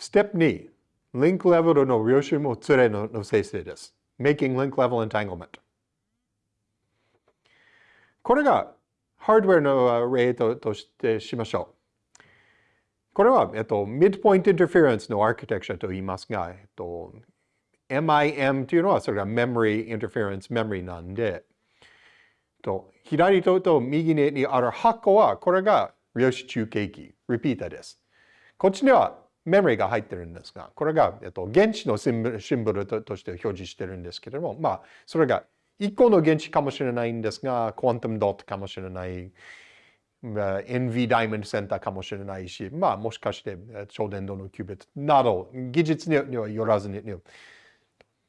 ステップ2、リンクレベルの量子もつれの生成です。Making Link Level Entanglement。これがハードウェアの例ととしてしましょう。これは、えっと、Midpoint Interference のアーキテクチャと言いますが、えっと、MIM というのはそれが Memory Interference Memory なんで、と左とと右にある箱は、これが量子中継機、Repeater です。こっちにはメモリーが入ってるんですが、これが、えっと、原子のシンボルシンボルとして表示してるんですけれども、まあ、それが1個の原子かもしれないんですが、クワンタムドットかもしれない、NV ダイモンドセンターかもしれないし、まあ、もしかして超電導のキュービットなど、技術にはよらずに、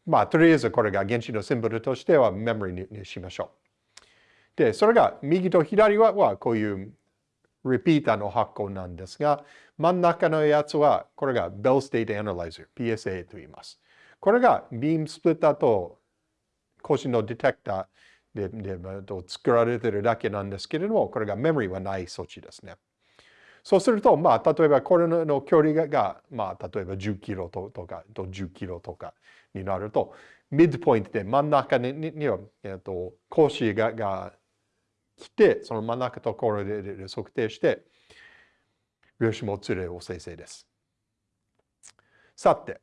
まあ、とりあえずこれが原子のシンボルとしてはメモリーにしましょう。で、それが右と左ははこういうリピーターの発行なんですが、真ん中のやつは、これが Bell State Analyzer、PSA と言います。これがビームスプリッターと腰のディテクターでで作られてるだけなんですけれども、これがメモリはない装置ですね。そうすると、まあ、例えばこれの距離が、まあ、例えば10キロとか10キロとかになると、ミッドポイントで真ん中にには、えっと、格子がが来て、その真ん中ところで測定して、量子もつれを生成です。さて、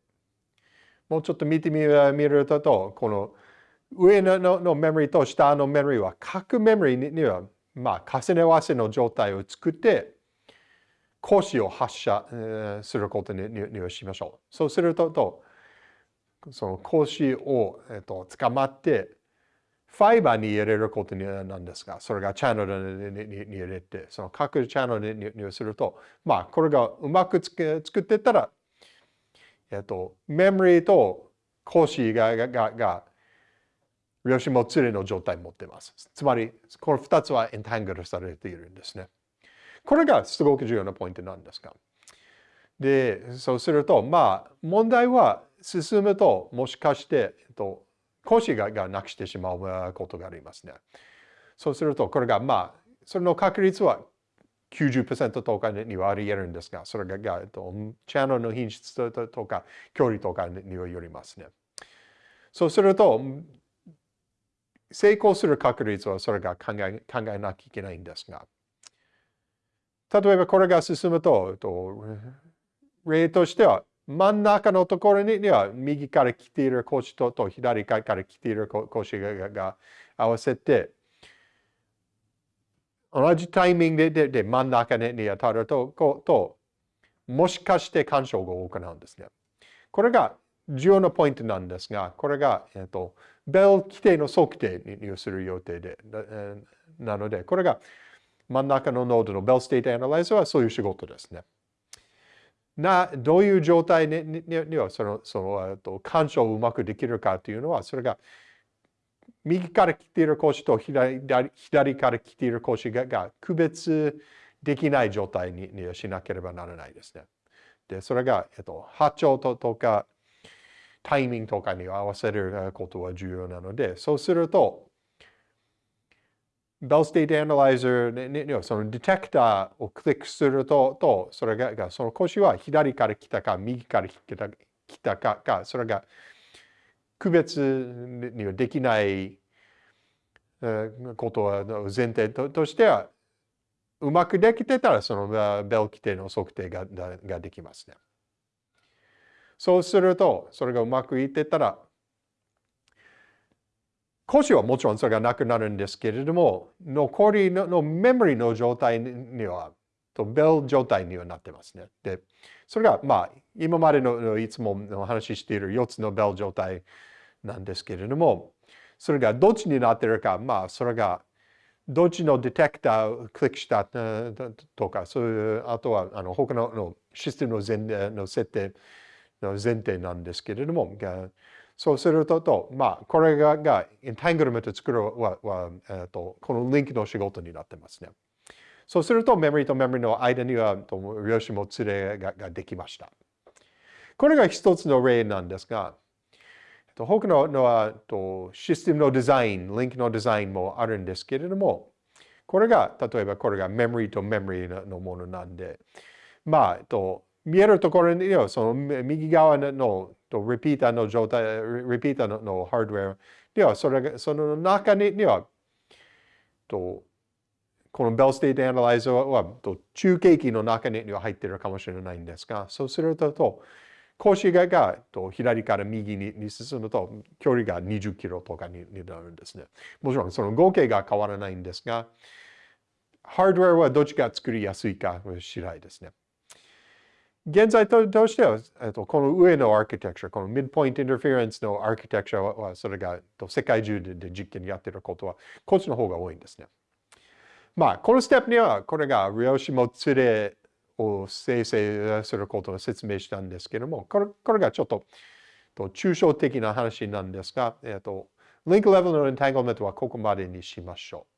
もうちょっと見てみると、この上ののメモリと下のメモリは、各メモリには、まあ、重ね合わせの状態を作って、格子を発射、することににしましょう。そうすると、その格子を、えーと、と捕まって、ファイバーに入れることなんですが、それがチャンネルに入れて、その各チャンネルに入すると、まあ、これがうまく作ってたら、えっと、メモリーと格子が、が、が、が量子もつれの状態を持っています。つまり、この2つはエンタングルされているんですね。これがすごく重要なポイントなんですが。で、そうすると、まあ、問題は進むと、もしかして、えっと、腰ががなくしてしまうことがありますね。そうすると、これがまあ、それの確率は90%とかにはあり得るんですが、それががとチャンネルの品質とか距離とかによりますね。そうすると、成功する確率はそれが考え考えなきゃいけないんですが、例えばこれが進むと、と例としては、真ん中のところには右から来ている腰とと左から来ている腰がが合わせて同じタイミングででで真ん中に当たるとこともしかして干渉を行うんですね。これが重要なポイントなんですが、これが、えっと、ベル基底の測定にする予定で、なので、これが真ん中のノードの Bell state analyzer はそういう仕事ですね。な、どういう状態ににはその、その、と干渉をうまくできるかというのは、それが右から来ている腰と左左から来ている腰がが区別できない状態ににしなければならないですね。で、それが、えっと、波長ととかタイミングとかに合わせることは重要なので、そうすると、Bell State Analyzer にそのディテクターをクリックすると、とそれがその腰は左から来たか、右から来た来たかか、それが区別にはできないことは前提としては、うまくできてたら、そのベル規定の測定がができますね。そうすると、それがうまくいってたら、腰はもちろんそれがなくなるんですけれども、残りのメモリの状態には、とベル状態にはなってますね。で、それがまあ、今までのいつもお話ししている4つのベル状態なんですけれども、それがどっちになってるか、まあ、それがどっちのディテクターをクリックしたとか、そういう、あとはあの他ののシステムの前の設定の前提なんですけれども、そうするとと、まあ、これががエンタングルメント作るはは、えーと、このリンクの仕事になってますね。そうすると、メモリとメモリの間には、と量子もつれがができました。これが一つの例なんですが、他ののはとシステムのデザイン、リンクのデザインもあるんですけれども、これが、例えばこれがメモリとメモリのものなんで、まあ、と見えるところにその右側のとリピーターの状態、リピーターのハードウェアでは、それがその中にはとこの Bell state analyzer はと中継機の中には入っているかもしれないんですが、そうすると、と光子ががと左から右に進むと距離が20キロとかになるんですね。もちろんその合計が変わらないんですが、ハードウェアはどっちが作りやすいか次第ですね。現在としては、えっと、この上のアーキテクチャ、この midpoint interference のアーキテクチャは、それが世界中で実験やってることは、こっちの方が多いんですね。まあ、このステップには、これが量子もつれを生成することを説明したんですけれども、これこれがちょっと抽象的な話なんですが、えっと、リンクレベルのエンタングルメントはここまでにしましょう。